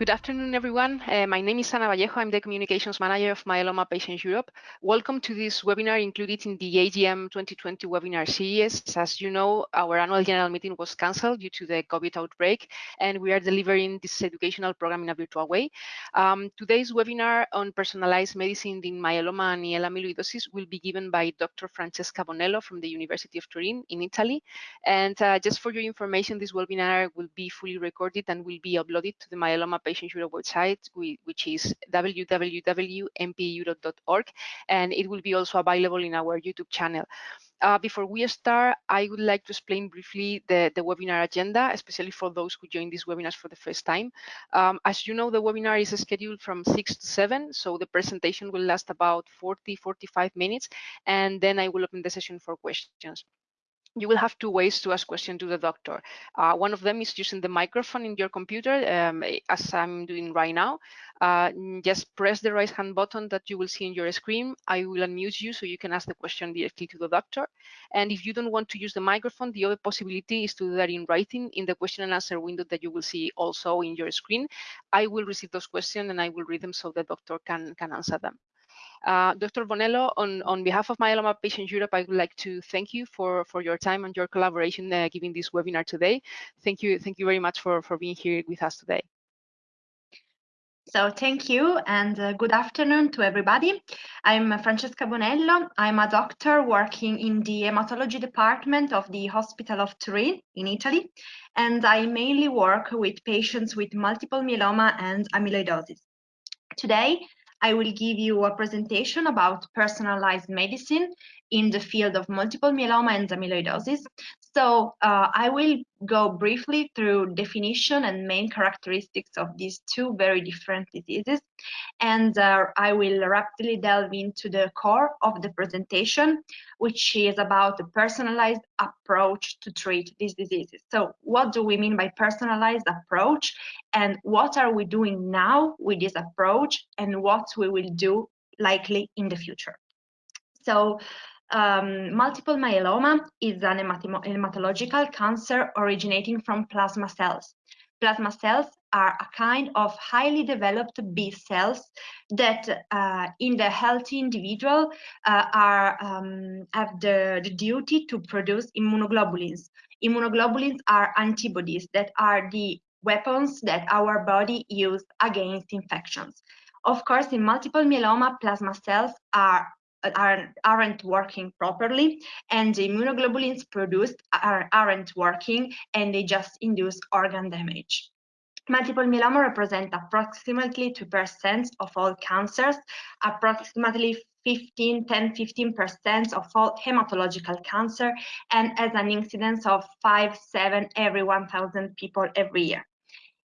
Good afternoon, everyone. Uh, my name is Ana Vallejo. I'm the Communications Manager of Myeloma Patients Europe. Welcome to this webinar included in the AGM 2020 webinar series. As you know, our annual general meeting was cancelled due to the COVID outbreak, and we are delivering this educational program in a virtual way. Um, today's webinar on personalized medicine in myeloma and AL amyloidosis will be given by Dr. Francesca Bonello from the University of Turin in Italy. And uh, just for your information, this webinar will be fully recorded and will be uploaded to the myeloma Patient Europe website, which is www.mpeurope.org, and it will be also available in our YouTube channel. Uh, before we start, I would like to explain briefly the, the webinar agenda, especially for those who join these webinars for the first time. Um, as you know, the webinar is scheduled from 6 to 7, so the presentation will last about 40, 45 minutes, and then I will open the session for questions you will have two ways to ask questions to the doctor. Uh, one of them is using the microphone in your computer, um, as I'm doing right now. Uh, just press the right hand button that you will see in your screen. I will unmute you so you can ask the question directly to the doctor. And if you don't want to use the microphone, the other possibility is to do that in writing in the question and answer window that you will see also in your screen. I will receive those questions and I will read them so the doctor can, can answer them. Uh, Dr. Bonello, on, on behalf of Myeloma Patients Europe, I would like to thank you for, for your time and your collaboration uh, giving this webinar today. Thank you, thank you very much for, for being here with us today. So thank you and uh, good afternoon to everybody. I'm Francesca Bonello. I'm a doctor working in the hematology department of the Hospital of Turin in Italy, and I mainly work with patients with multiple myeloma and amyloidosis. Today, I will give you a presentation about personalized medicine in the field of multiple myeloma and amyloidosis. So uh, I will go briefly through definition and main characteristics of these two very different diseases. And uh, I will rapidly delve into the core of the presentation, which is about the personalized approach to treat these diseases. So what do we mean by personalized approach and what are we doing now with this approach and what we will do likely in the future. So um, multiple myeloma is an hematological cancer originating from plasma cells. Plasma cells are a kind of highly developed B cells that uh, in the healthy individual uh, are um, have the, the duty to produce immunoglobulins. Immunoglobulins are antibodies that are the weapons that our body use against infections. Of course, in multiple myeloma, plasma cells are Uh, are, aren't working properly and the immunoglobulins produced are, aren't working and they just induce organ damage. Multiple myeloma represent approximately 2% of all cancers, approximately 15, 10, 15% of all hematological cancer, and as an incidence of 5, 7 every 1,000 people every year.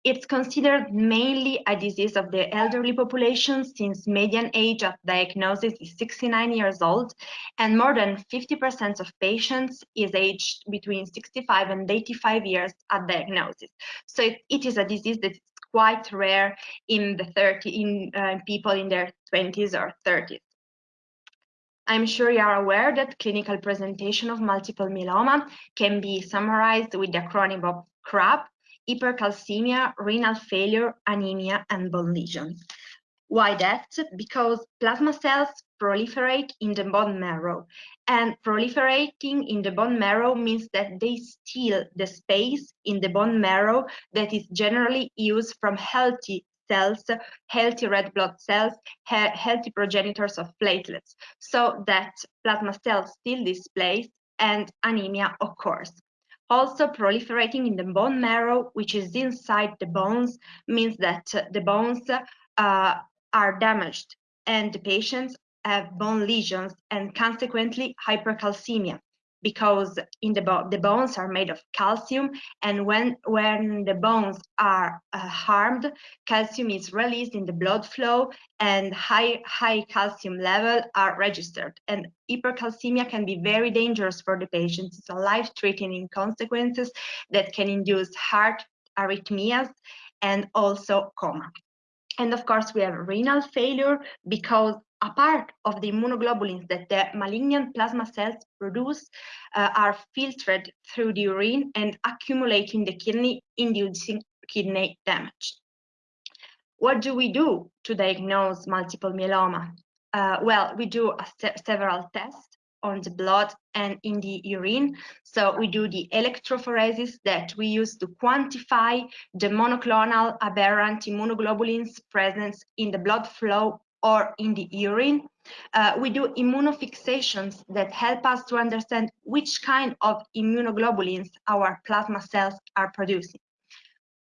It's considered mainly a disease of the elderly population since median age of diagnosis is 69 years old and more than 50% of patients is aged between 65 and 85 years at diagnosis. So it, it is a disease that is quite rare in the 30 in uh, people in their 20s or 30s. I'm sure you are aware that clinical presentation of multiple myeloma can be summarized with the acronym of CRAB, hypercalcemia, renal failure, anemia, and bone lesions. Why that? Because plasma cells proliferate in the bone marrow. And proliferating in the bone marrow means that they steal the space in the bone marrow that is generally used from healthy cells, healthy red blood cells, he healthy progenitors of platelets, so that plasma cells steal this place and anemia occurs. Also proliferating in the bone marrow, which is inside the bones, means that the bones uh, are damaged and the patients have bone lesions and consequently hypercalcemia because in the, the bones are made of calcium and when when the bones are uh, harmed calcium is released in the blood flow and high high calcium level are registered. And hypercalcemia can be very dangerous for the patients it's a life-threatening consequences that can induce heart arrhythmias and also coma. And of course, we have renal failure because a part of the immunoglobulins that the malignant plasma cells produce uh, are filtered through the urine and accumulate in the kidney, inducing kidney damage. What do we do to diagnose multiple myeloma? Uh, well, we do several tests on the blood and in the urine. So we do the electrophoresis that we use to quantify the monoclonal aberrant immunoglobulins presence in the blood flow or in the urine. Uh, we do immunofixations that help us to understand which kind of immunoglobulins our plasma cells are producing.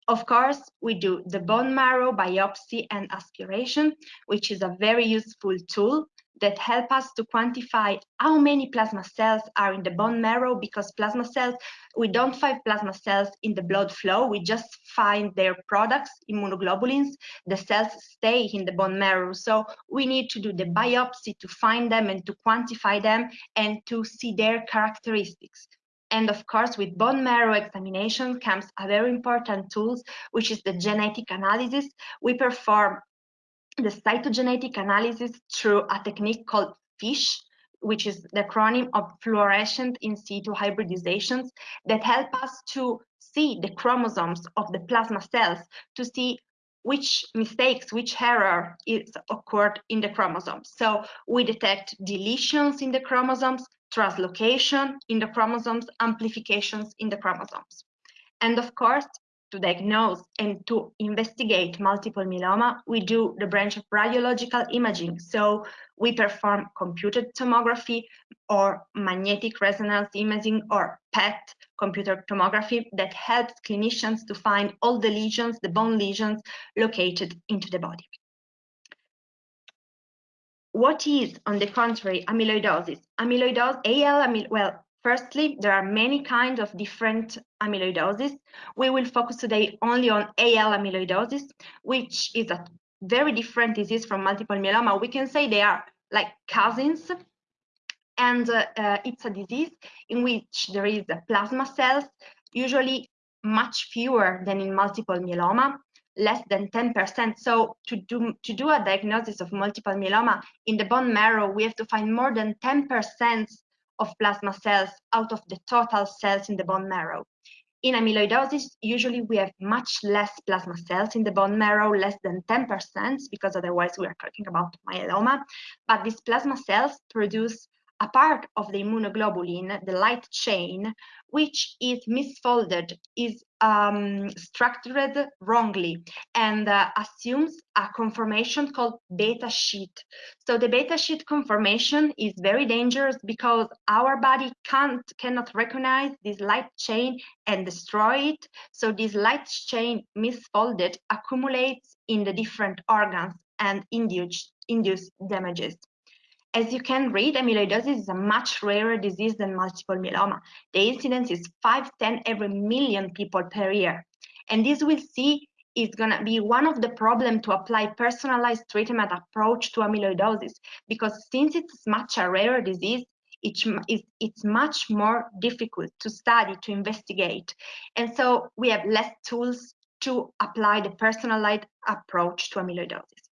Of course, we do the bone marrow biopsy and aspiration, which is a very useful tool that help us to quantify how many plasma cells are in the bone marrow because plasma cells, we don't find plasma cells in the blood flow, we just find their products, immunoglobulins, the cells stay in the bone marrow. So we need to do the biopsy to find them and to quantify them and to see their characteristics. And of course, with bone marrow examination comes a very important tool, which is the genetic analysis. We perform the cytogenetic analysis through a technique called FISH, which is the acronym of fluorescent in situ hybridizations that help us to see the chromosomes of the plasma cells to see which mistakes, which error is occurred in the chromosomes. So we detect deletions in the chromosomes, translocation in the chromosomes, amplifications in the chromosomes. And of course, to diagnose and to investigate multiple myeloma, we do the branch of radiological imaging. So we perform computed tomography or magnetic resonance imaging or PET computer tomography that helps clinicians to find all the lesions, the bone lesions located into the body. What is, on the contrary, amyloidosis? Amyloidosis, AL, amyl well, Firstly, there are many kinds of different amyloidosis. We will focus today only on AL amyloidosis, which is a very different disease from multiple myeloma. We can say they are like cousins, and uh, uh, it's a disease in which there is plasma cells, usually much fewer than in multiple myeloma, less than 10%. So to do, to do a diagnosis of multiple myeloma in the bone marrow, we have to find more than 10% of plasma cells out of the total cells in the bone marrow. In amyloidosis, usually we have much less plasma cells in the bone marrow, less than 10%, because otherwise we are talking about myeloma. But these plasma cells produce a part of the immunoglobulin, the light chain, which is misfolded, is um, structured wrongly, and uh, assumes a conformation called beta sheet. So the beta sheet conformation is very dangerous because our body can't cannot recognize this light chain and destroy it. So this light chain misfolded accumulates in the different organs and induce, induce damages. As you can read, amyloidosis is a much rarer disease than multiple myeloma. The incidence is 5, 10 every million people per year. And this we'll see is going to be one of the problem to apply personalized treatment approach to amyloidosis because since it's much a rare disease, it's, it's much more difficult to study, to investigate. And so we have less tools to apply the personalized approach to amyloidosis.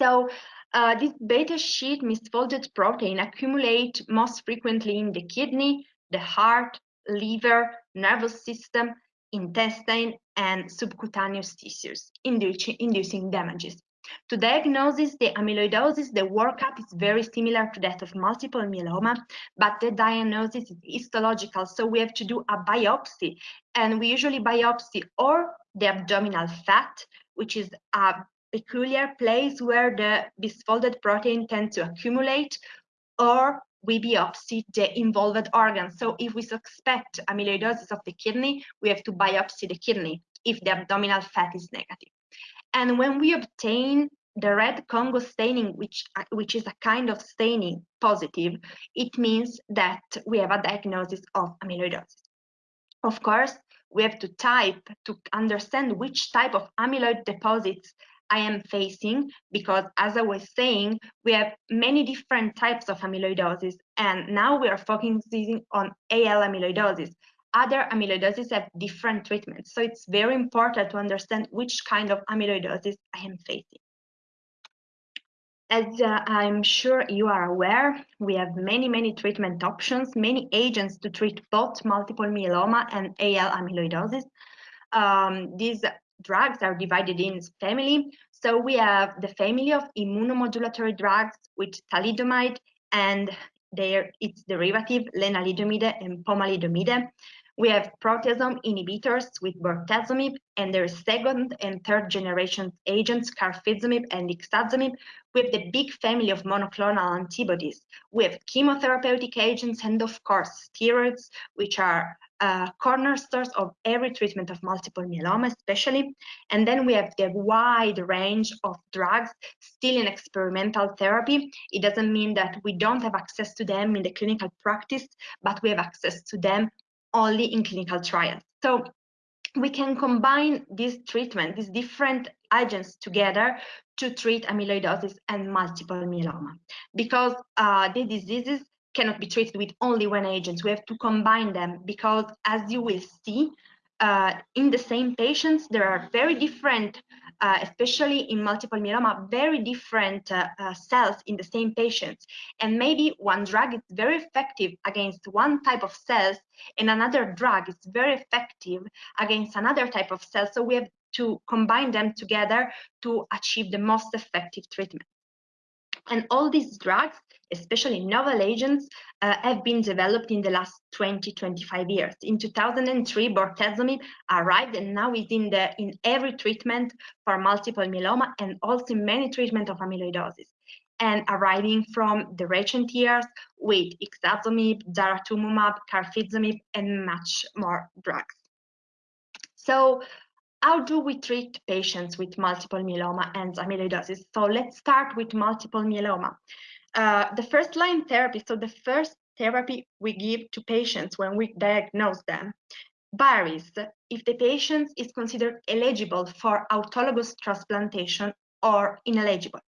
So uh, this beta sheet misfolded protein accumulate most frequently in the kidney, the heart, liver, nervous system, intestine, and subcutaneous tissues, inducing, inducing damages. To diagnose the amyloidosis, the workup is very similar to that of multiple myeloma, but the diagnosis is histological, so we have to do a biopsy, and we usually biopsy or the abdominal fat, which is a peculiar place where the misfolded protein tends to accumulate, or we biopsy the involved organ. So if we suspect amyloidosis of the kidney, we have to biopsy the kidney if the abdominal fat is negative. And when we obtain the red Congo staining, which, which is a kind of staining positive, it means that we have a diagnosis of amyloidosis. Of course, we have to type to understand which type of amyloid deposits I am facing because as I was saying, we have many different types of amyloidosis and now we are focusing on AL amyloidosis. Other amyloidosis have different treatments. So it's very important to understand which kind of amyloidosis I am facing. As uh, I'm sure you are aware, we have many, many treatment options, many agents to treat both multiple myeloma and AL amyloidosis. Um, these drugs are divided in family. So we have the family of immunomodulatory drugs with thalidomide and their its derivative lenalidomide and pomalidomide. We have proteasome inhibitors with bortezomib and their second and third generation agents, carfilzomib and ixazomib. Have the big family of monoclonal antibodies. We have chemotherapeutic agents and of course steroids, which are uh, cornerstones of every treatment of multiple myeloma, especially. And then we have the wide range of drugs still in experimental therapy. It doesn't mean that we don't have access to them in the clinical practice, but we have access to them only in clinical trials. So we can combine this treatment, these different agents together to treat amyloidosis and multiple myeloma because uh, the diseases cannot be treated with only one agent. We have to combine them because as you will see, uh, in the same patients, there are very different, uh, especially in multiple myeloma, very different uh, uh, cells in the same patients. And maybe one drug is very effective against one type of cells and another drug is very effective against another type of cells. So we have to combine them together to achieve the most effective treatment. And all these drugs, especially novel agents, uh, have been developed in the last 20, 25 years. In 2003, bortezomib arrived and now is in, the, in every treatment for multiple myeloma and also many treatment of amyloidosis. And arriving from the recent years with ixazomib, daratumumab, carfilzomib, and much more drugs. So how do we treat patients with multiple myeloma and amyloidosis? So let's start with multiple myeloma. Uh, the first line therapy, so the first therapy we give to patients when we diagnose them varies if the patient is considered eligible for autologous transplantation or ineligible.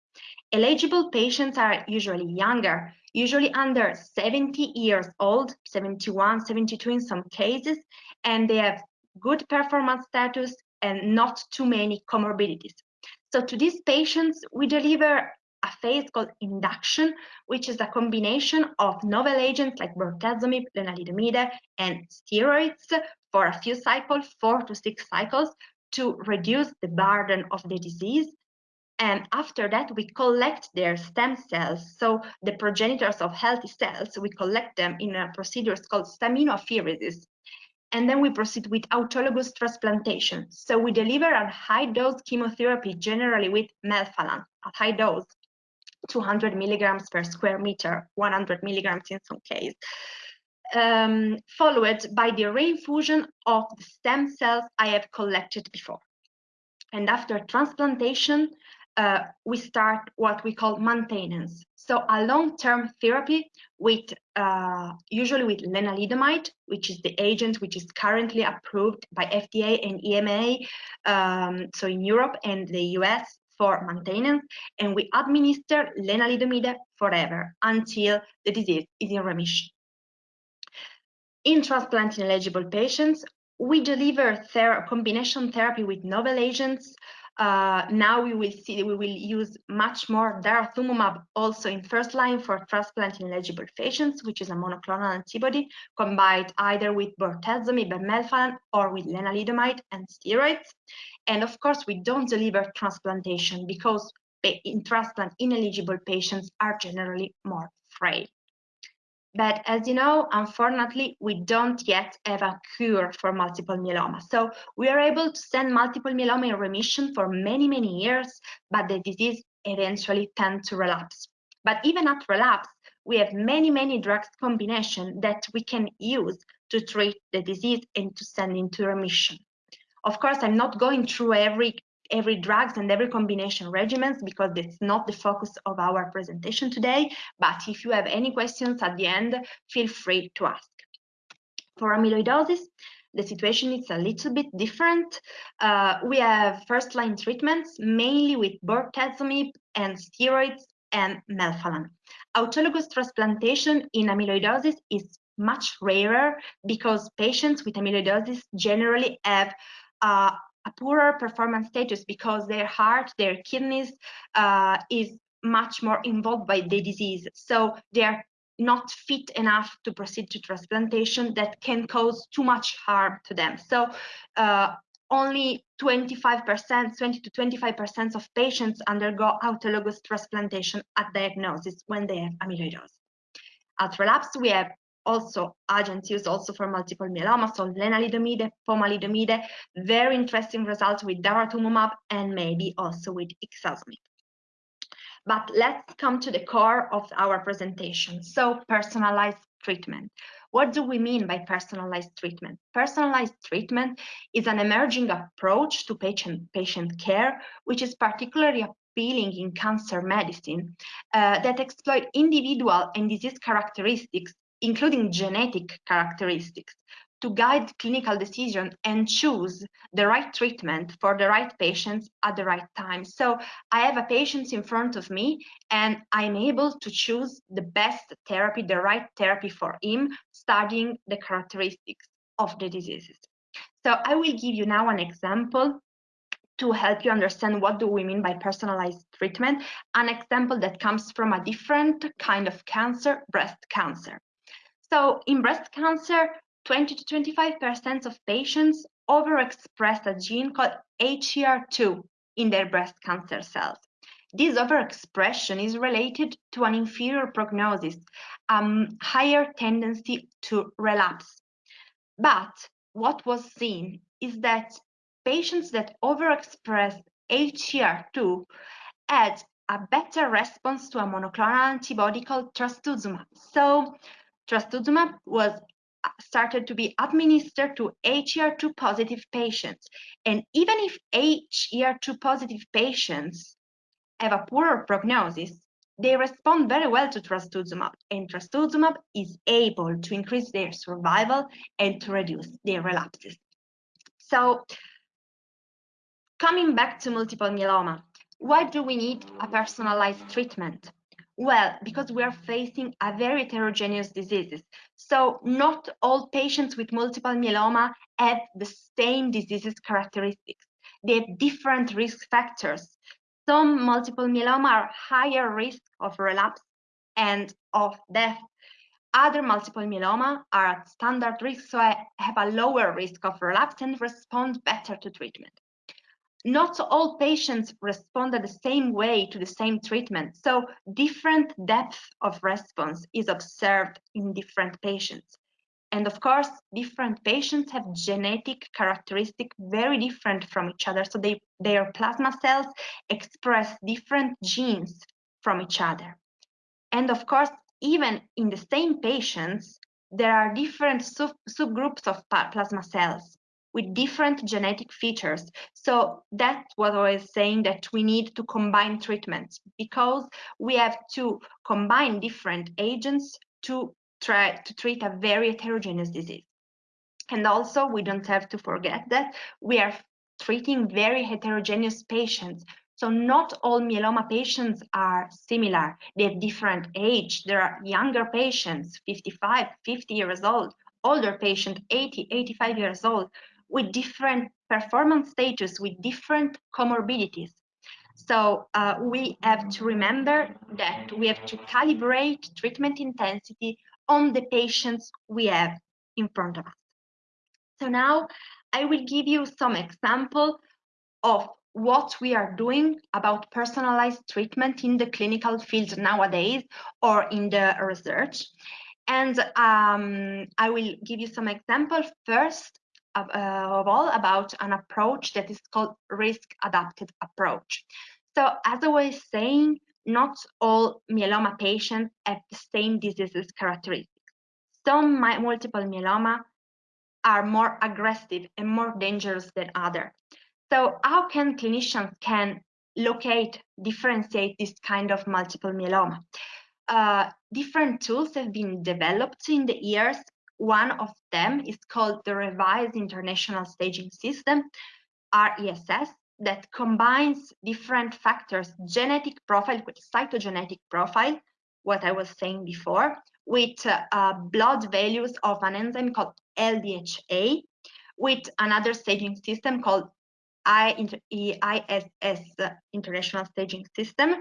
Eligible patients are usually younger, usually under 70 years old, 71, 72 in some cases, and they have good performance status and not too many comorbidities. So to these patients, we deliver a phase called induction, which is a combination of novel agents like bortezomib, lenalidomide, and steroids for a few cycles, four to six cycles, to reduce the burden of the disease. And after that, we collect their stem cells. So the progenitors of healthy cells, we collect them in a procedure called staminoapheresis and then we proceed with autologous transplantation. So we deliver a high dose chemotherapy, generally with melphalan, a high dose, 200 milligrams per square meter, 100 milligrams in some case, um, followed by the reinfusion of the stem cells I have collected before. And after transplantation, uh, we start what we call maintenance. So a long-term therapy with uh, usually with lenalidomide, which is the agent which is currently approved by FDA and EMA, um, so in Europe and the US for maintenance, and we administer lenalidomide forever until the disease is in remission. In transplant ineligible patients, we deliver ther combination therapy with novel agents uh, now we will see we will use much more daratumumab also in first line for transplant ineligible patients, which is a monoclonal antibody combined either with bortezomib and melphalan or with lenalidomide and steroids. And of course, we don't deliver transplantation because in transplant ineligible patients are generally more frail. But as you know, unfortunately, we don't yet have a cure for multiple myeloma. So we are able to send multiple myeloma in remission for many, many years, but the disease eventually tends to relapse. But even at relapse, we have many, many drugs combination that we can use to treat the disease and to send into remission. Of course, I'm not going through every every drugs and every combination regimens because it's not the focus of our presentation today. But if you have any questions at the end, feel free to ask. For amyloidosis, the situation is a little bit different. Uh, we have first-line treatments, mainly with bortezomib and steroids and melphalan. Autologous transplantation in amyloidosis is much rarer because patients with amyloidosis generally have uh, a poorer performance status because their heart, their kidneys uh, is much more involved by the disease. So they are not fit enough to proceed to transplantation that can cause too much harm to them. So uh, only 25%, 20 to 25% of patients undergo autologous transplantation at diagnosis when they have amyloidosis. At relapse, we have also agents used also for multiple myeloma, so lenalidomide, pomalidomide, very interesting results with daratumumab and maybe also with ixazomib. But let's come to the core of our presentation. So personalized treatment. What do we mean by personalized treatment? Personalized treatment is an emerging approach to patient, patient care, which is particularly appealing in cancer medicine uh, that exploit individual and disease characteristics, including genetic characteristics, to guide clinical decision and choose the right treatment for the right patients at the right time. So I have a patient in front of me and I'm able to choose the best therapy, the right therapy for him, studying the characteristics of the diseases. So I will give you now an example to help you understand what do we mean by personalized treatment, an example that comes from a different kind of cancer, breast cancer. So in breast cancer, 20 to 25% of patients overexpress a gene called HER2 in their breast cancer cells. This overexpression is related to an inferior prognosis, um, higher tendency to relapse. But what was seen is that patients that overexpress HER2 had a better response to a monoclonal antibody called trastuzumab. So trastuzumab was uh, started to be administered to HER2 positive patients. And even if HER2 positive patients have a poorer prognosis, they respond very well to trastuzumab, and trastuzumab is able to increase their survival and to reduce their relapses. So, coming back to multiple myeloma, why do we need a personalized treatment? Well, because we are facing a very heterogeneous diseases. So not all patients with multiple myeloma have the same diseases characteristics. They have different risk factors. Some multiple myeloma are higher risk of relapse and of death. Other multiple myeloma are at standard risk, so I have a lower risk of relapse and respond better to treatment not all patients respond the same way to the same treatment. So different depth of response is observed in different patients. And of course, different patients have genetic characteristics very different from each other. So they, their plasma cells express different genes from each other. And of course, even in the same patients, there are different sub subgroups of plasma cells with different genetic features. So that's what I was saying that we need to combine treatments because we have to combine different agents to try to treat a very heterogeneous disease. And also we don't have to forget that we are treating very heterogeneous patients. So not all myeloma patients are similar. They have different age. There are younger patients, 55, 50 years old, older patient, 80, 85 years old with different performance status, with different comorbidities. So uh, we have to remember that we have to calibrate treatment intensity on the patients we have in front of us. So now I will give you some example of what we are doing about personalized treatment in the clinical field nowadays or in the research. And um, I will give you some examples. First, uh, of all about an approach that is called risk adapted approach. So as I was saying, not all myeloma patients have the same disease characteristics. Some multiple myeloma are more aggressive and more dangerous than others. So how can clinicians can locate, differentiate this kind of multiple myeloma? Uh, different tools have been developed in the years one of them is called the Revised International Staging System, R-ISS, that combines different factors, genetic profile with cytogenetic profile, what I was saying before, with uh, blood values of an enzyme called LDHA, with another staging system called ISS International Staging System.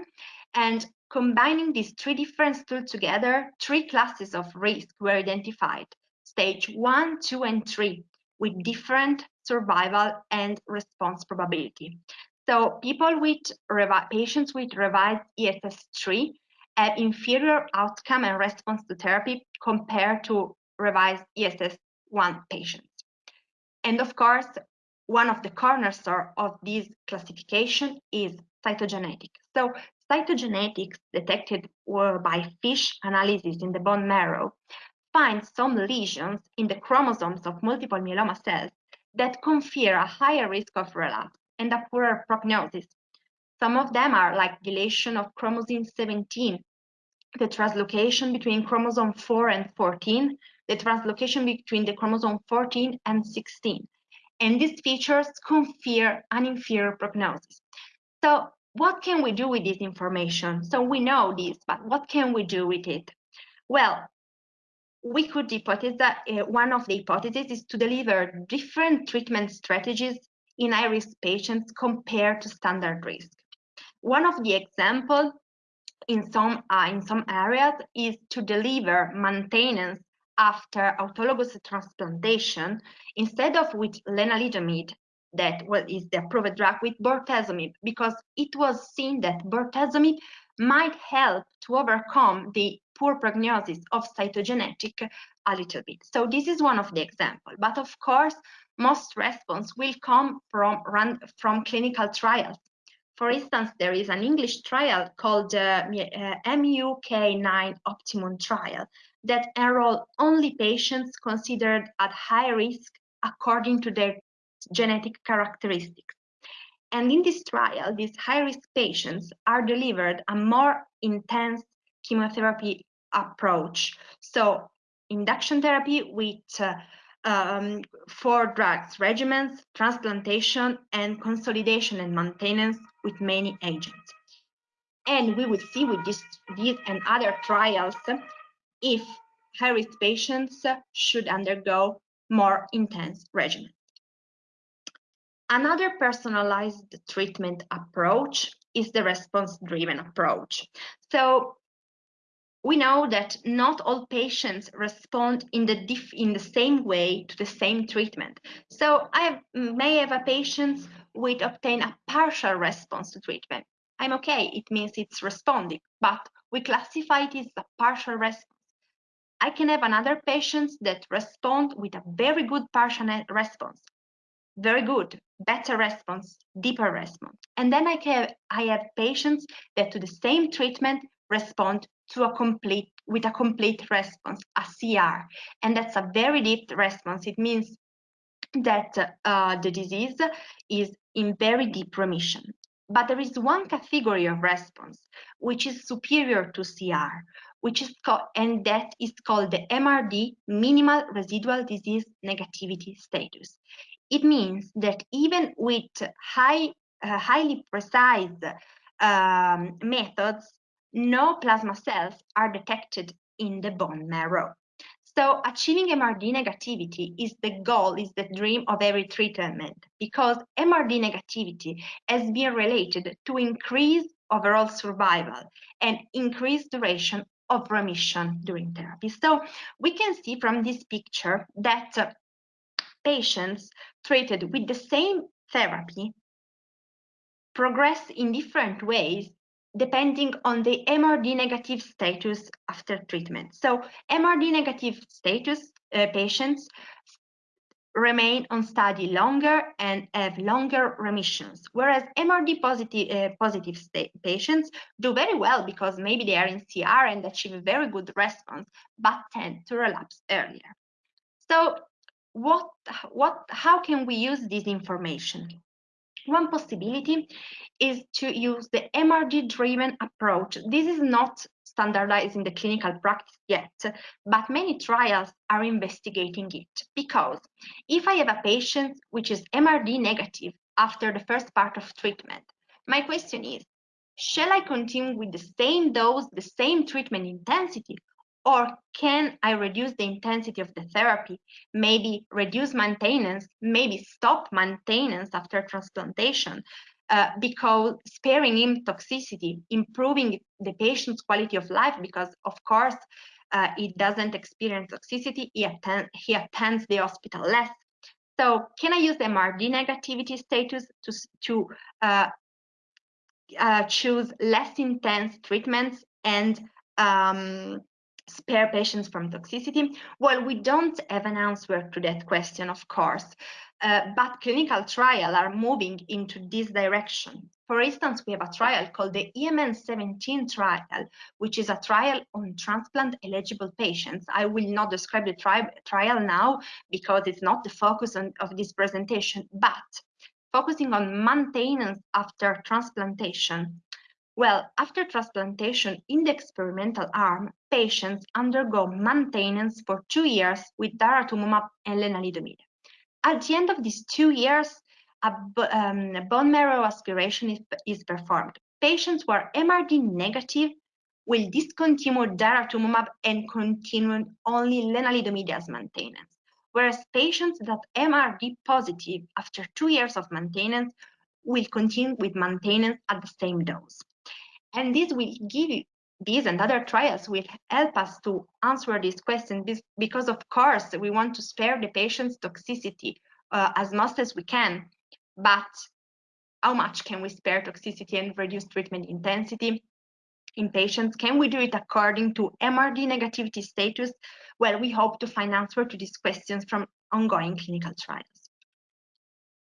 And combining these three different tools together, three classes of risk were identified stage one, two, and three. with different survival and response probability. So people with patients with revised ISS3 have inferior outcome and response to therapy compared to revised ISS1 patients. And of course, one of the cornerstones of this classification is cytogenetic. So cytogenetics detected by FISH analysis in the bone marrow find some lesions in the chromosomes of multiple myeloma cells that confer a higher risk of relapse and a poorer prognosis. Some of them are like deletion of chromosome 17, the translocation between chromosome 4 and 14, the translocation between the chromosome 14 and 16. And these features confer an inferior prognosis. So what can we do with this information? So we know this, but what can we do with it? Well, we could hypothesize that uh, one of the hypotheses is to deliver different treatment strategies in high-risk patients compared to standard risk. One of the examples in some uh, in some areas is to deliver maintenance after autologous transplantation instead of with lenalidomide that well, is the approved drug with bortezomib because it was seen that bortezomib might help to overcome the poor prognosis of cytogenetic a little bit. So this is one of the examples. But of course, most response will come from, run, from clinical trials. For instance, there is an English trial called uh, uh, MUK9 Optimum trial that enroll only patients considered at high risk according to their genetic characteristics. And in this trial, these high-risk patients are delivered a more intense chemotherapy approach. So induction therapy with uh, um, four drugs regimens, transplantation, and consolidation and maintenance with many agents. And we will see with this, these and other trials if high-risk patients should undergo more intense regimen. Another personalized treatment approach is the response-driven approach. So we know that not all patients respond in the, in the same way to the same treatment. So I may have a patient with obtain a partial response to treatment. I'm okay, it means it's responding, but we classify it as a partial response. I can have another patient that respond with a very good partial response very good, better response, deeper response. And then I, can, I have patients that to the same treatment respond to a complete with a complete response, a CR. And that's a very deep response. It means that uh, the disease is in very deep remission. But there is one category of response which is superior to CR, which is called, and that is called the MRD, minimal residual disease negativity status. It means that even with high, uh, highly precise um, methods, no plasma cells are detected in the bone marrow. So achieving MRD negativity is the goal, is the dream of every treatment because MRD negativity has been related to increase overall survival and increased duration of remission during therapy. So we can see from this picture that patients treated with the same therapy progress in different ways depending on the MRD negative status after treatment. So MRD negative status uh, patients remain on study longer and have longer remissions, whereas MRD positive, uh, positive patients do very well because maybe they are in CR and achieve a very good response, but tend to relapse earlier. So what, what, how can we use this information? One possibility is to use the MRD-driven approach. This is not standardized in the clinical practice yet, but many trials are investigating it because if I have a patient which is MRD negative after the first part of treatment, my question is, shall I continue with the same dose, the same treatment intensity, or can I reduce the intensity of the therapy, maybe reduce maintenance, maybe stop maintenance after transplantation, uh, because sparing him toxicity, improving the patient's quality of life, because of course uh, it doesn't experience toxicity, he, attend, he attends the hospital less. So can I use MRD negativity status to, to uh, uh, choose less intense treatments and um, spare patients from toxicity? Well, we don't have an answer to that question, of course, uh, but clinical trials are moving into this direction. For instance, we have a trial called the EMN17 trial, which is a trial on transplant eligible patients. I will not describe the tri trial now because it's not the focus on, of this presentation, but focusing on maintenance after transplantation. Well, after transplantation in the experimental arm, patients undergo maintenance for two years with daratumumab and lenalidomide. At the end of these two years, a um, bone marrow aspiration is, is performed. Patients who are MRD negative will discontinue daratumumab and continue only lenalidomide as maintenance, whereas patients that MRD positive after two years of maintenance will continue with maintenance at the same dose. And this will give you these and other trials will help us to answer this question because of course we want to spare the patient's toxicity uh, as much as we can but how much can we spare toxicity and reduce treatment intensity in patients? Can we do it according to MRD negativity status? Well, we hope to find answer to these questions from ongoing clinical trials.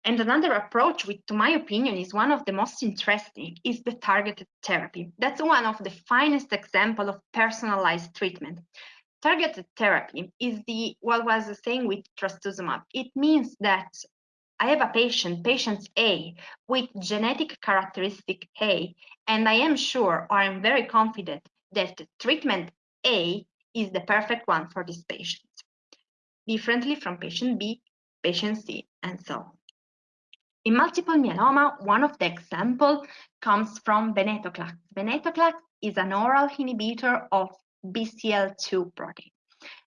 And another approach, which to my opinion is one of the most interesting, is the targeted therapy. That's one of the finest example of personalized treatment. Targeted therapy is the what was saying with trastuzumab. It means that I have a patient, patient A, with genetic characteristic A, and I am sure or I'm very confident that treatment A is the perfect one for this patient, differently from patient B, patient C, and so on. In multiple myeloma, one of the examples comes from venetoclax. Venetoclax is an oral inhibitor of BCL2 protein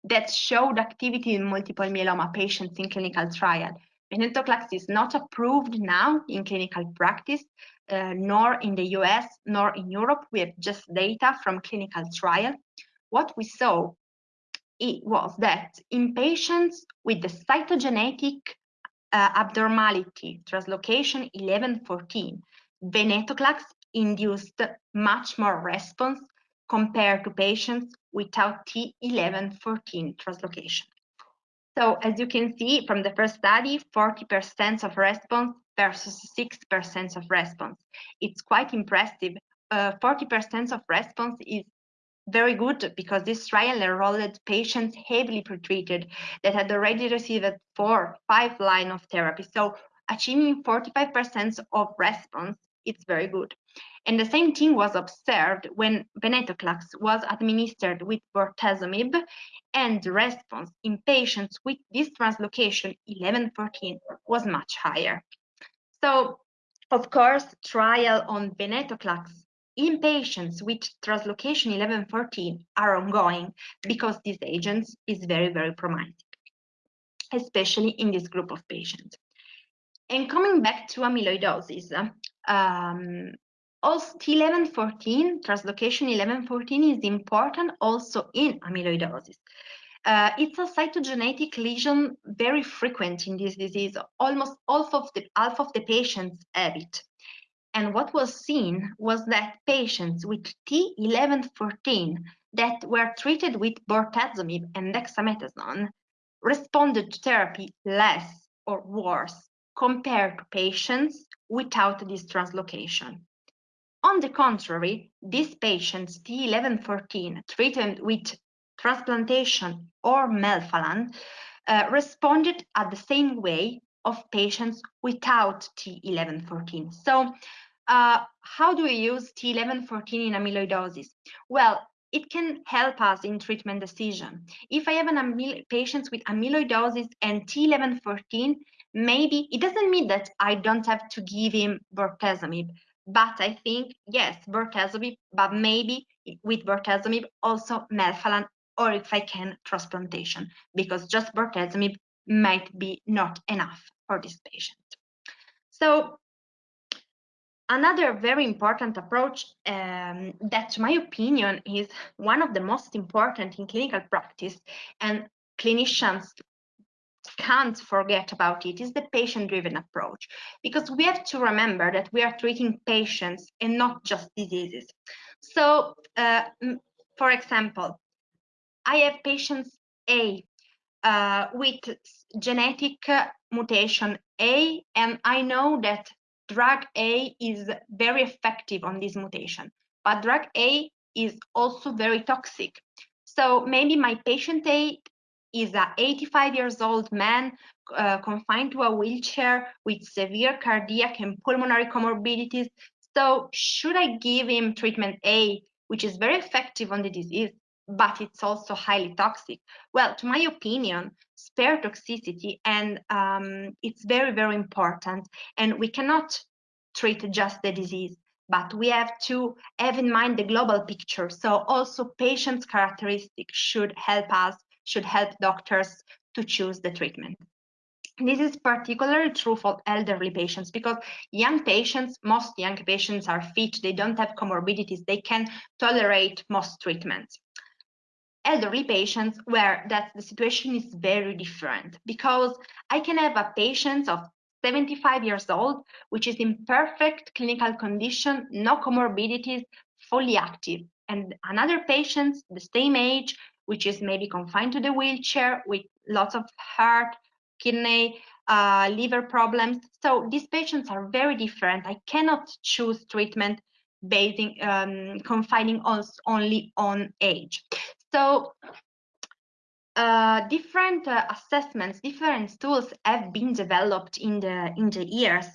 that showed activity in multiple myeloma patients in clinical trial Venetoclax is not approved now in clinical practice, uh, nor in the US, nor in Europe. We have just data from clinical trial. What we saw it was that in patients with the cytogenetic uh, abnormality, translocation 1114, venetoclax induced much more response compared to patients without T1114 translocation. So as you can see from the first study, 40% of response versus 6% of response. It's quite impressive. 40% uh, of response is very good because this trial enrolled patients heavily pretreated that had already received four, five line of therapy. So achieving 45% of response, it's very good. And the same thing was observed when venetoclax was administered with bortezomib and response in patients with this translocation 1114 was much higher. So, of course, trial on venetoclax in patients with translocation 1114 are ongoing because this agent is very, very promising, especially in this group of patients. And coming back to amyloidosis, um, also, T1114, translocation 1114 is important also in amyloidosis. Uh, it's a cytogenetic lesion very frequent in this disease. Almost half of the half of the patients have it. And what was seen was that patients with T1114 that were treated with bortezomib and dexamethasone responded to therapy less or worse compared to patients without this translocation. On the contrary, these patients, T1114, treated with transplantation or melphalan, uh, responded at the same way of patients without T1114. So uh, how do we use T1114 in amyloidosis? Well, it can help us in treatment decision. If I have an patient with amyloidosis and T1114, maybe it doesn't mean that I don't have to give him bortezomib. But I think, yes, bortezomib, but maybe with bortezomib also melphalan, or if I can, transplantation, because just bortezomib might be not enough for this patient. So another very important approach um, that, to my opinion, is one of the most important in clinical practice, and clinicians can't forget about it is the patient-driven approach, because we have to remember that we are treating patients and not just diseases. So, uh, for example, I have patients A uh, with genetic mutation A, and I know that drug A is very effective on this mutation, but drug A is also very toxic. So maybe my patient A is a 85 years old man uh, confined to a wheelchair with severe cardiac and pulmonary comorbidities. So should I give him treatment A, which is very effective on the disease, but it's also highly toxic? Well, to my opinion, spare toxicity and um, it's very, very important. And we cannot treat just the disease but we have to have in mind the global picture. So also patients' characteristics should help us, should help doctors to choose the treatment. This is particularly true for elderly patients because young patients, most young patients are fit, they don't have comorbidities, they can tolerate most treatments. Elderly patients where that the situation is very different because I can have a patient of 75 years old, which is in perfect clinical condition, no comorbidities, fully active. And another patient, the same age, which is maybe confined to the wheelchair with lots of heart, kidney, uh, liver problems. So these patients are very different. I cannot choose treatment basing um, confining us only on age. So uh, different uh, assessments, different tools have been developed in the in the years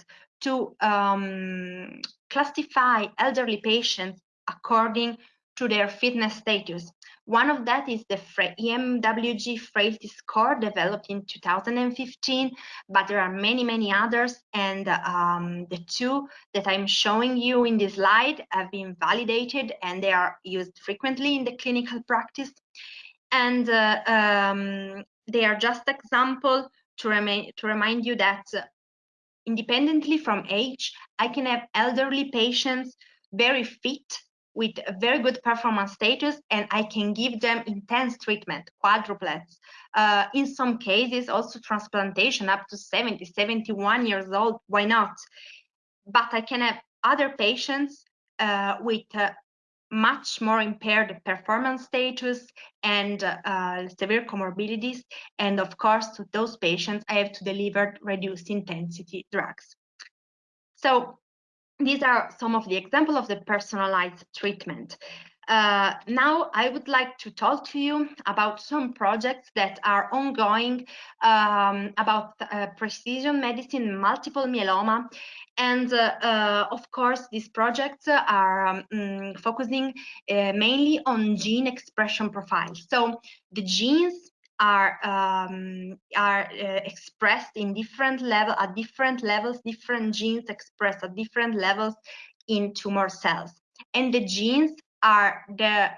to um, classify elderly patients according to their fitness status. One of that is the IMWG frailty score developed in 2015, but there are many, many others. And um, the two that I'm showing you in this slide have been validated and they are used frequently in the clinical practice and uh, um, they are just example to, to remind you that uh, independently from age, I can have elderly patients very fit with a very good performance status and I can give them intense treatment, quadruplets. Uh, in some cases, also transplantation up to 70, 71 years old, why not? But I can have other patients uh, with uh, much more impaired performance status and uh, severe comorbidities. And of course, to those patients, I have to deliver reduced intensity drugs. So these are some of the examples of the personalized treatment. Uh, now I would like to talk to you about some projects that are ongoing um, about uh, precision medicine, multiple myeloma, and uh, uh of course these projects are um, mm, focusing uh, mainly on gene expression profiles. So the genes are um, are uh, expressed in different level at different levels, different genes expressed at different levels in tumor cells, and the genes are the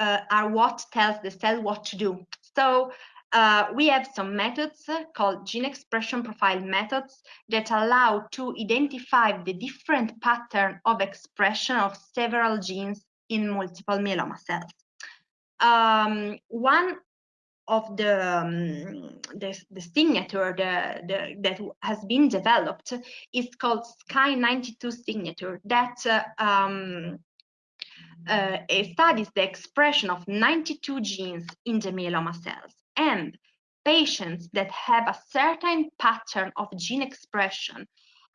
uh, are what tells the cell what to do. So uh, we have some methods called gene expression profile methods that allow to identify the different pattern of expression of several genes in multiple myeloma cells. Um, one of the, um, the, the, signature the, the, that has been developed is called SKY92 signature that uh, um, uh, studies the expression of 92 genes in the myeloma cells. And patients that have a certain pattern of gene expression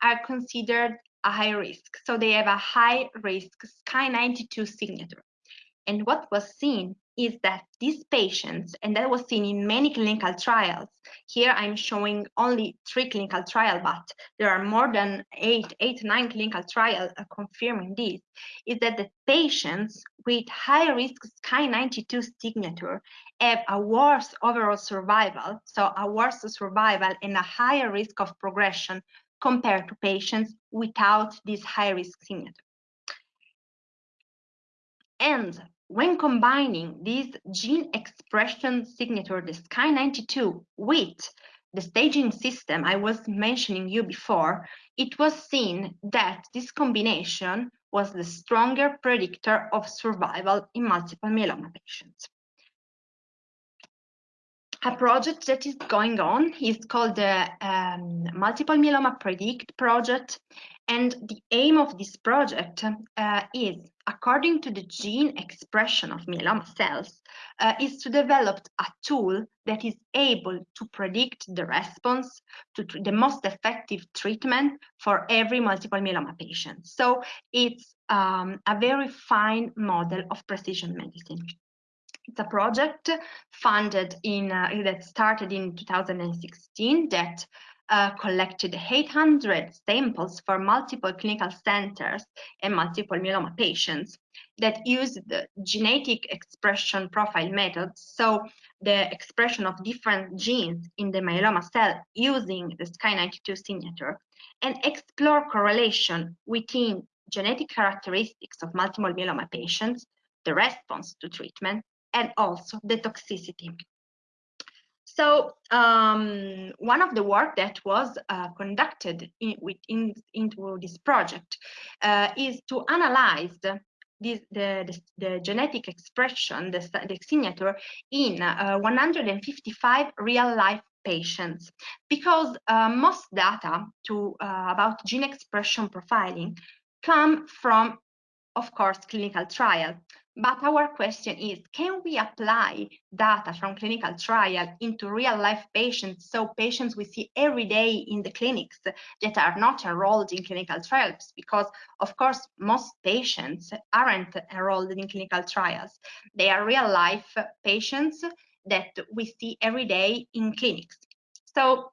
are considered a high risk. So they have a high risk SKY92 signature. And what was seen is that these patients, and that was seen in many clinical trials, here I'm showing only three clinical trials, but there are more than eight, eight, nine clinical trials confirming this, is that the patients with high risk SKY92 signature have a worse overall survival, so a worse survival and a higher risk of progression compared to patients without this high risk signature. And when combining this gene expression signature, the SKY92, with the staging system I was mentioning you before, it was seen that this combination was the stronger predictor of survival in multiple myeloma patients. a project that is going on. is called the um, Multiple Myeloma Predict project. And the aim of this project uh, is, according to the gene expression of myeloma cells, uh, is to develop a tool that is able to predict the response to the most effective treatment for every multiple myeloma patient. So it's um, a very fine model of precision medicine. It's a project funded in uh, that started in 2016 that uh, collected 800 samples for multiple clinical centers and multiple myeloma patients that used the genetic expression profile method. So the expression of different genes in the myeloma cell using the SKY92 signature and explore correlation within genetic characteristics of multiple myeloma patients, the response to treatment, and also the toxicity. So um, one of the work that was uh, conducted in, within, into this project uh, is to analyze the, the, the, the, genetic expression, the, the signature in uh, 155 real-life patients. Because uh, most data to uh, about gene expression profiling come from of course clinical trial but our question is, can we apply data from clinical trial into real life patients? So patients we see every day in the clinics that are not enrolled in clinical trials, because of course, most patients aren't enrolled in clinical trials. They are real life patients that we see every day in clinics. So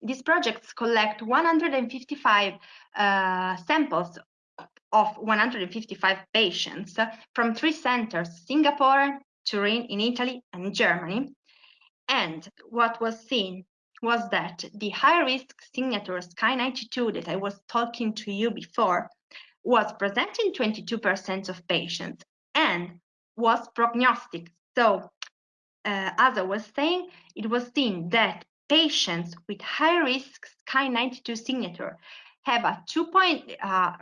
these projects collect 155 uh, samples of 155 patients from three centers, Singapore, Turin in Italy, and Germany. And what was seen was that the high-risk signature SKY92 that I was talking to you before was present in 22% of patients and was prognostic. So, uh, as I was saying, it was seen that patients with high-risk SKY92 signature have a two point uh,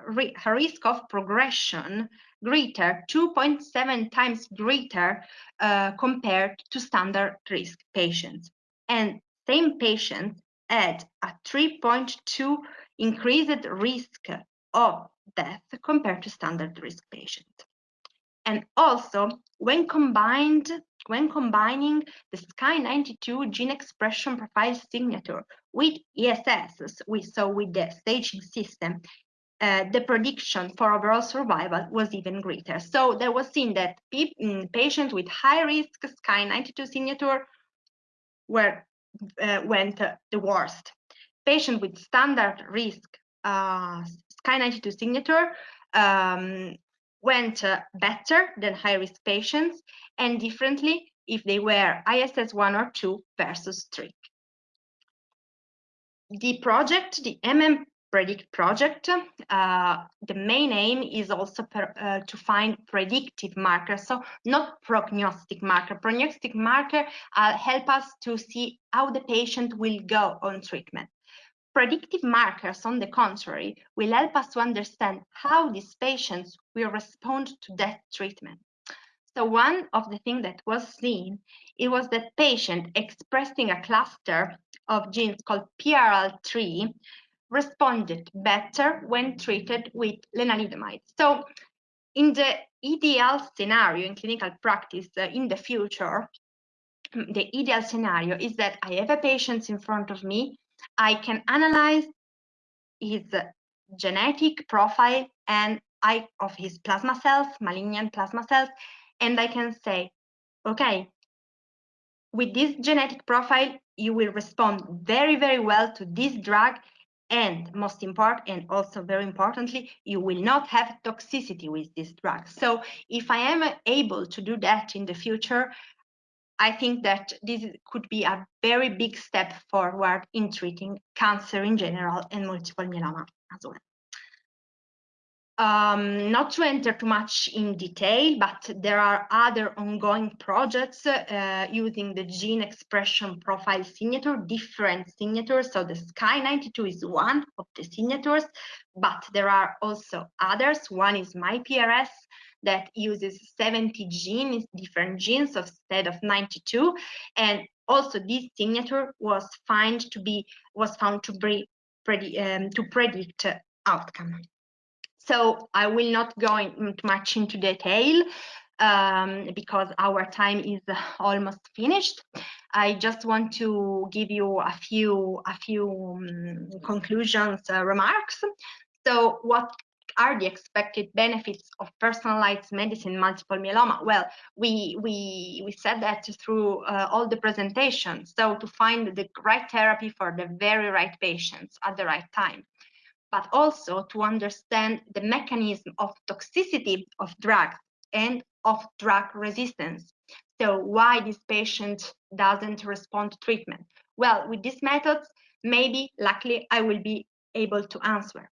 risk of progression greater 2.7 times greater uh, compared to standard risk patients. And same patients had a 3.2 increased risk of death compared to standard risk patients and also when combined when combining the SKY92 gene expression profile signature with ISS, we saw with the staging system, uh, the prediction for overall survival was even greater. So there was seen that mm, patients with high risk SKY92 signature were uh, went uh, the worst. Patients with standard risk uh, SKY92 signature um, went uh, better than high risk patients and differently if they were ISS 1 or 2 versus 3. The project, the MM Predict project, uh, the main aim is also per, uh, to find predictive markers, so not prognostic marker. Prognostic marker uh, help us to see how the patient will go on treatment. Predictive markers, on the contrary, will help us to understand how these patients will respond to that treatment. So one of the things that was seen, it was that patient expressing a cluster of genes called PRL3 responded better when treated with lenalidomide. So in the ideal scenario in clinical practice uh, in the future, the ideal scenario is that I have a patient in front of me I can analyze his genetic profile and I of his plasma cells, malignant plasma cells, and I can say, okay, with this genetic profile, you will respond very, very well to this drug. And most important, and also very importantly, you will not have toxicity with this drug. So if I am able to do that in the future, I think that this could be a very big step forward in treating cancer in general and multiple myeloma as well. Um, not to enter too much in detail, but there are other ongoing projects uh, using the gene expression profile signature, different signatures. So the SKY92 is one of the signatures, but there are also others. One is MyPRS, that uses 70 genes, different genes instead of 92. And Also, this signature was found to be was found to be um, to predict outcome. So I will not go in much into detail um, because our time is almost finished. I just want to give you a few a few um, conclusions uh, remarks. So what are the expected benefits of personalized medicine multiple myeloma? Well, we we we said that through uh, all the presentations. So to find the right therapy for the very right patients at the right time, but also to understand the mechanism of toxicity of drugs and of drug resistance. So why this patient doesn't respond to treatment? Well, with these methods, maybe luckily I will be able to answer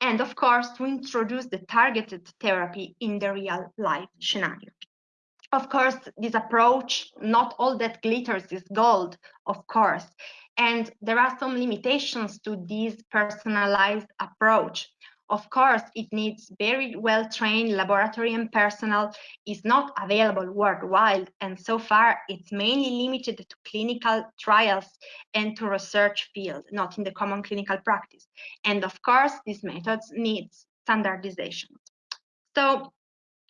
and of course to introduce the targeted therapy in the real life scenario. Of course, this approach, not all that glitters is gold, of course, and there are some limitations to this personalized approach. Of course, it needs very well-trained laboratory and personnel, is not available worldwide, and so far it's mainly limited to clinical trials and to research field, not in the common clinical practice. And of course, these methods need standardization. So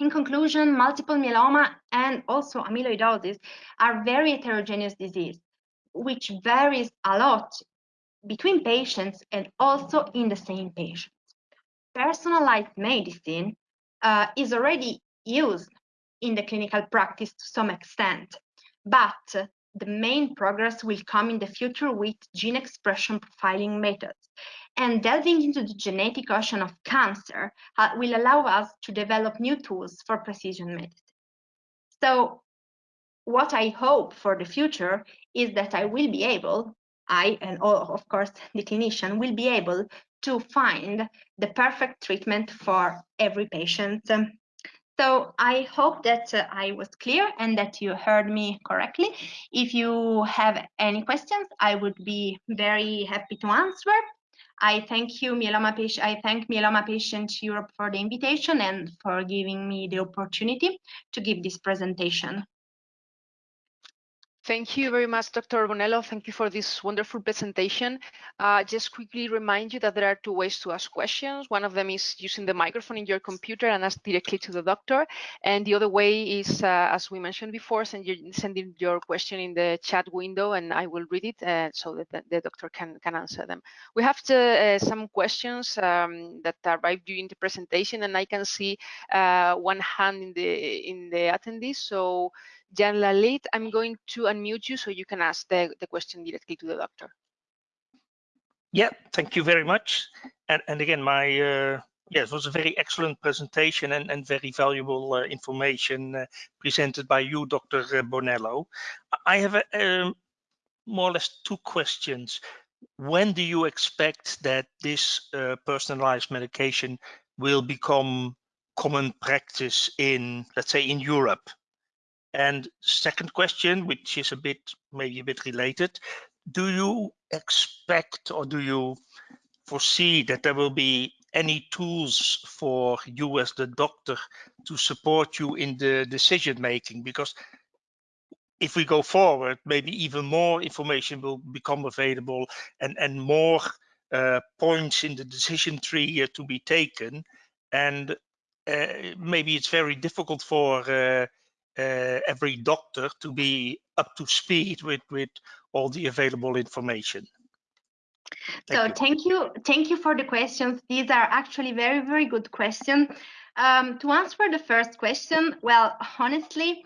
in conclusion, multiple myeloma and also amyloidosis are very heterogeneous disease, which varies a lot between patients and also in the same patient personalized medicine uh, is already used in the clinical practice to some extent, but the main progress will come in the future with gene expression profiling methods. And delving into the genetic ocean of cancer uh, will allow us to develop new tools for precision medicine. So what I hope for the future is that I will be able, I and all, of course the clinician will be able to find the perfect treatment for every patient. So I hope that uh, I was clear and that you heard me correctly. If you have any questions, I would be very happy to answer. I thank you, Myeloma Patient. I thank Myeloma Patient Europe for the invitation and for giving me the opportunity to give this presentation. Thank you very much, Dr. Bonello. Thank you for this wonderful presentation. Uh, just quickly remind you that there are two ways to ask questions. One of them is using the microphone in your computer and ask directly to the doctor. And the other way is, uh, as we mentioned before, send your, sending your question in the chat window and I will read it uh, so that the, the, doctor can, can answer them. We have to, uh, some questions um, that arrived during the presentation and I can see uh, one hand in the, in the attendees. So Jan Lalit, I'm going to unmute you so you can ask the, the question directly to the doctor. Yeah, thank you very much. And, and again, my uh, yeah, it was a very excellent presentation and, and very valuable uh, information uh, presented by you, Dr. Uh, Bonello. I have a, um, more or less two questions. When do you expect that this uh, personalized medication will become common practice in, let's say, in Europe? And second question, which is a bit maybe a bit related, do you expect or do you foresee that there will be any tools for you as the doctor to support you in the decision making? Because if we go forward, maybe even more information will become available and, and more uh, points in the decision tree uh, to be taken. And uh, maybe it's very difficult for uh, every doctor to be up to speed with with all the available information. Thank so you. thank you, thank you for the questions. These are actually very, very good questions. Um, to answer the first question, well, honestly,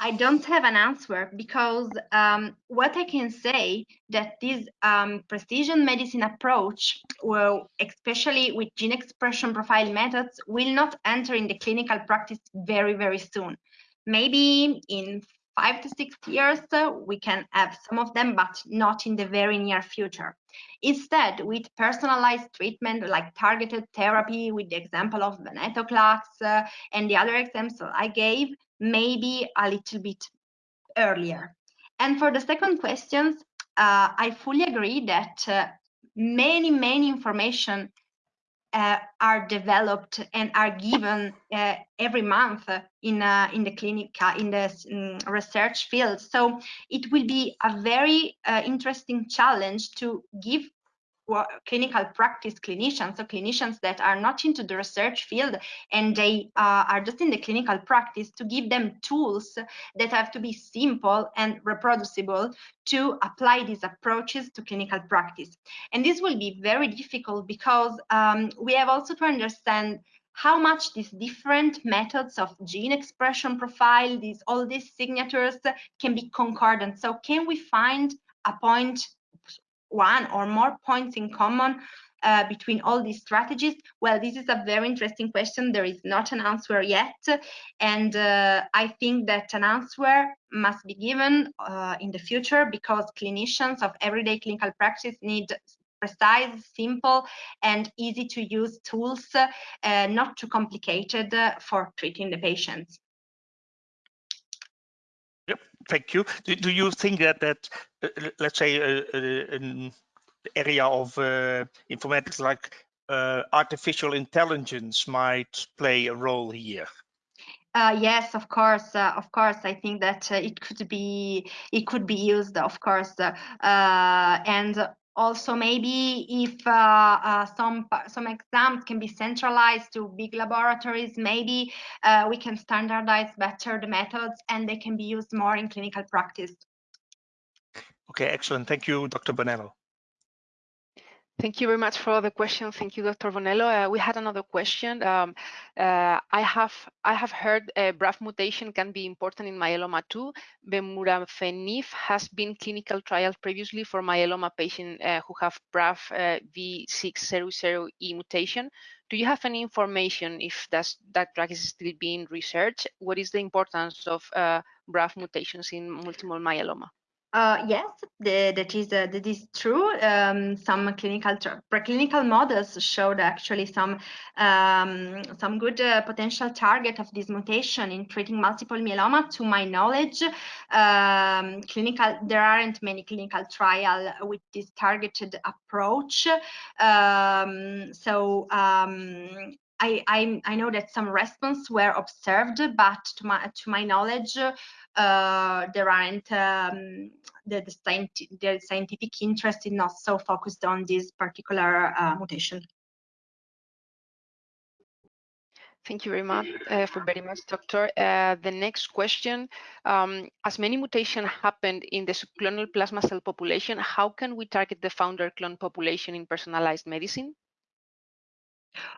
I don't have an answer because um, what I can say that this um, precision medicine approach, well, especially with gene expression profile methods, will not enter in the clinical practice very, very soon maybe in five to six years, uh, we can have some of them, but not in the very near future. Instead, with personalized treatment like targeted therapy, with the example of venetoclax uh, and the other examples I gave, maybe a little bit earlier. And for the second question, uh, I fully agree that uh, many, many information uh, are developed and are given uh, every month in uh, in the clinic in the um, research field. So it will be a very uh, interesting challenge to give clinical practice clinicians, so clinicians that are not into the research field and they uh, are just in the clinical practice to give them tools that have to be simple and reproducible to apply these approaches to clinical practice. And this will be very difficult because um, we have also to understand how much these different methods of gene expression profile, these all these signatures can be concordant. So can we find a point one or more points in common uh, between all these strategies? Well, this is a very interesting question. There is not an answer yet. And uh, I think that an answer must be given uh, in the future because clinicians of everyday clinical practice need precise, simple, and easy to use tools, uh, not too complicated uh, for treating the patients. Thank you. Do, do you think that that uh, let's say uh, uh, an area of uh, informatics like uh, artificial intelligence might play a role here? Uh, yes, of course, uh, of course. I think that uh, it could be it could be used, of course, and also maybe if uh, uh, some some exams can be centralized to big laboratories maybe uh, we can standardize better the methods and they can be used more in clinical practice. Okay excellent. Thank you dr bonello Thank you very much for the question. Thank you, Dr. Bonello. Uh, we had another question. Um, uh, I have I have heard a BRAF mutation can be important in myeloma too. Vemurafenib has been clinical trials previously for myeloma patients uh, who have BRAF uh, V600E mutation. Do you have any information if that's, that drug is still being researched? What is the importance of uh, BRAF mutations in multiple myeloma? Uh, yes, the, that is uh, that is true. Um, some clinical preclinical models showed actually some um, some good uh, potential target of this mutation in treating multiple myeloma. To my knowledge, um, clinical there aren't many clinical trial with this targeted approach. Um, so um, I, I, I know that some response were observed, but to my to my knowledge, uh, there aren't um, the, the, scientific, the, scientific interest is not so focused on this particular uh, mutation. Thank you very much, uh, for very much, Doctor. Uh, the next question, um, as many mutations happened in the subclonal plasma cell population, how can we target the founder clone population in personalized medicine?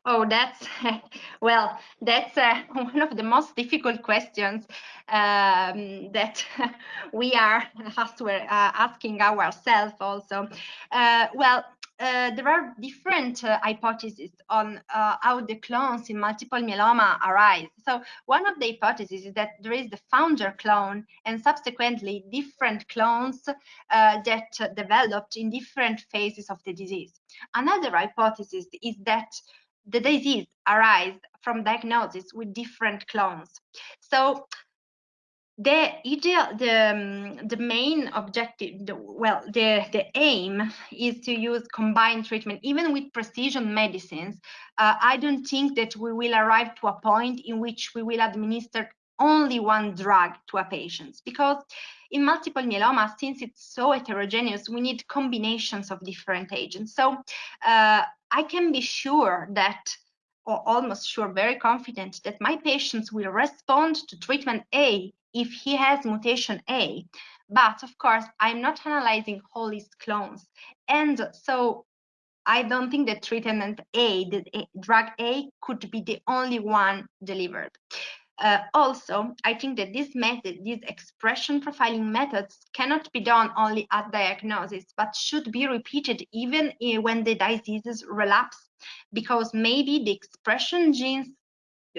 Oh, that's well, that's uh, one of the most difficult questions um, that we are uh, asking ourselves also. Uh, well, uh, there are different uh, hypotheses on uh, how the clones in multiple myeloma arise. So one of the hypotheses is that there is the founder clone and subsequently different clones that developed in different phases of the disease. Another hypothesis is that the disease arise from diagnosis with different clones. So the ideal, the, um, the main objective, the, well, the, the aim is to use combined treatment, even with precision medicines. Uh, I don't think that we will arrive to a point in which we will administer only one drug to a patient because in multiple myeloma, since it's so heterogeneous, we need combinations of different agents. So uh, I can be sure that, or almost sure, very confident that my patients will respond to treatment A if he has mutation A. But of course, I'm not analyzing all his clones. And so I don't think that treatment A, the eh, drug A, could be the only one delivered. Uh, also, I think that this method, these expression profiling methods cannot be done only at diagnosis, but should be repeated even when the diseases relapse, because maybe the expression genes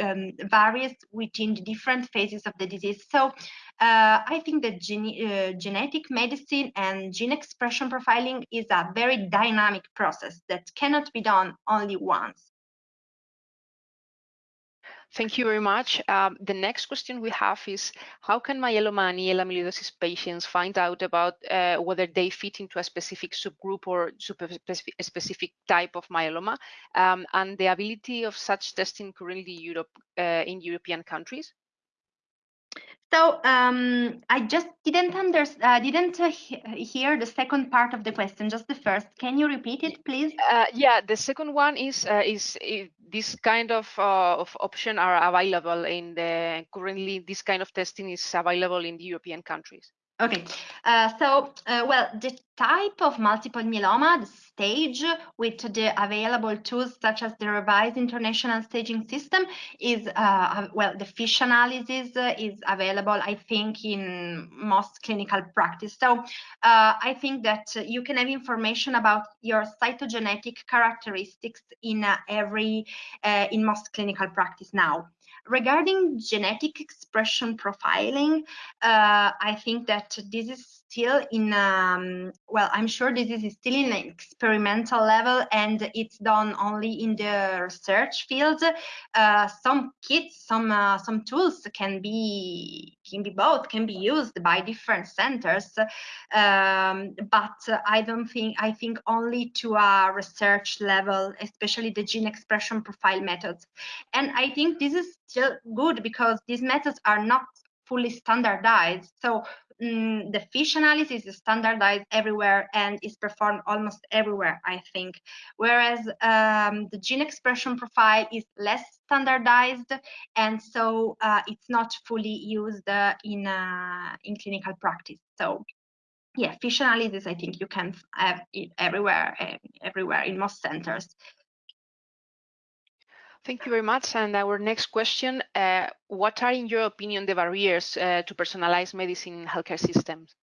um, varies within the different phases of the disease. So uh, I think that gene, uh, genetic medicine and gene expression profiling is a very dynamic process that cannot be done only once. Thank you very much. Um, the next question we have is, how can myeloma and AL amyloidosis patients find out about uh, whether they fit into a specific subgroup or specific type of myeloma um, and the ability of such testing currently Europe, uh, in European countries? So um, I just didn't under, uh, didn't uh, hear the second part of the question, just the first. Can you repeat it, please? Uh, yeah, the second one is uh, is this kind of uh, of option are available in the currently this kind of testing is available in the European countries. Okay, uh, so uh, well, the type of multiple myeloma, the stage with the available tools such as the revised international staging system is, uh, well, the FISH analysis is available, I think, in most clinical practice. So uh, I think that you can have information about your cytogenetic characteristics in uh, every, uh, in most clinical practice now. Regarding genetic expression profiling, uh, I think that this is still in um, well i'm sure this is still in an experimental level and it's done only in the research field. Uh, some kits some uh, some tools can be can be both can be used by different centers. Um, but i don't think i think only to a research level especially the gene expression profile methods. And i think this is still good because these methods are not fully standardized. So mm, the fish analysis is standardized everywhere and is performed almost everywhere, I think. Whereas um, the gene expression profile is less standardized, and so uh, it's not fully used uh, in uh, in clinical practice. So yeah, fish analysis, I think you can have it everywhere, eh, everywhere in most centers. Thank you very much. And our next question, uh, what are, in your opinion, the barriers uh, to personalized medicine in healthcare systems?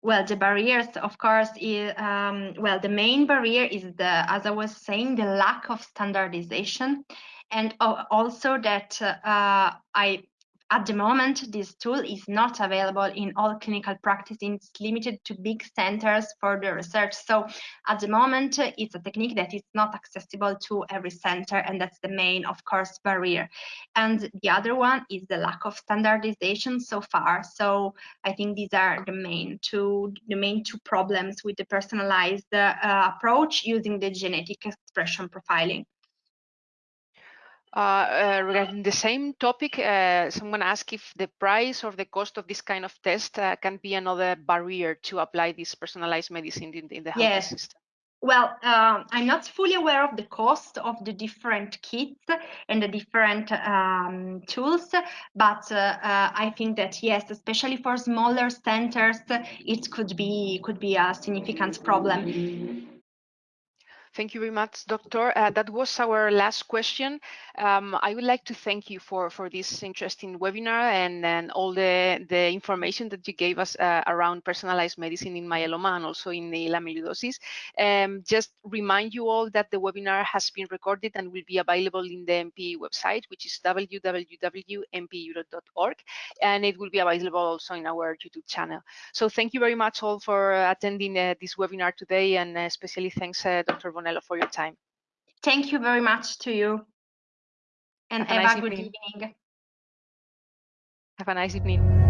Well, the barriers, of course, is, um, well, the main barrier is the, as I was saying, the lack of standardization, and also that uh, I at the moment, this tool is not available in all clinical practice. It's limited to big centers for the research. So at the moment, it's a technique that is not accessible to every center, and that's the main, of course, barrier. And the other one is the lack of standardization so far. So I think these are the main two, the main two problems with the personalized uh, approach using the genetic expression profiling. Uh, uh, regarding the same topic, uh, someone asked if the price or the cost of this kind of test uh, can be another barrier to apply this personalized medicine in, in the health yes. system. Well, uh, I'm not fully aware of the cost of the different kits and the different um, tools, but uh, I think that yes, especially for smaller centers, it could be could be a significant problem. Thank you very much, Doctor. Uh, that was our last question. Um, I would like to thank you for, for this interesting webinar and, and all the, the information that you gave us uh, around personalized medicine in myeloma and also in the amyloidosis. Um, just remind you all that the webinar has been recorded and will be available in the MP website, which is www.mpeurope.org, and it will be available also in our YouTube channel. So thank you very much all for attending uh, this webinar today, and especially thanks, uh, Dr. Bon for your time. Thank you very much to you. And have, have a, nice good evening. Have a nice evening.